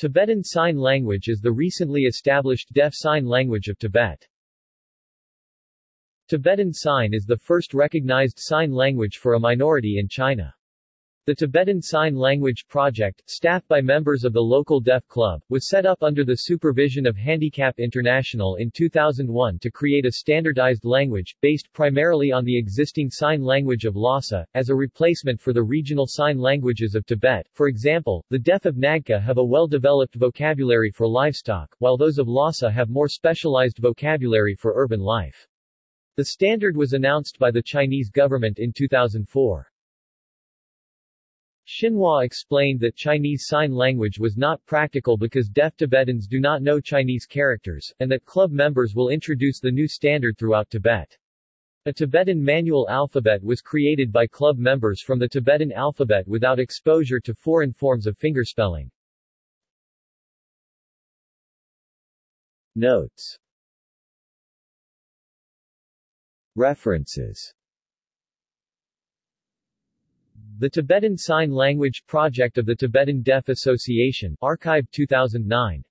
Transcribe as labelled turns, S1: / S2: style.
S1: Tibetan Sign Language is the recently established deaf sign language of Tibet. Tibetan Sign is the first recognized sign language for a minority in China. The Tibetan Sign Language Project, staffed by members of the local deaf club, was set up under the supervision of Handicap International in 2001 to create a standardized language, based primarily on the existing sign language of Lhasa, as a replacement for the regional sign languages of Tibet. For example, the deaf of Nagqu have a well-developed vocabulary for livestock, while those of Lhasa have more specialized vocabulary for urban life. The standard was announced by the Chinese government in 2004. Xinhua explained that Chinese Sign Language was not practical because deaf Tibetans do not know Chinese characters, and that club members will introduce the new standard throughout Tibet. A Tibetan manual alphabet was created by club members from the Tibetan alphabet without exposure to foreign forms of fingerspelling. Notes References the Tibetan Sign Language Project of the Tibetan Deaf Association Archive 2009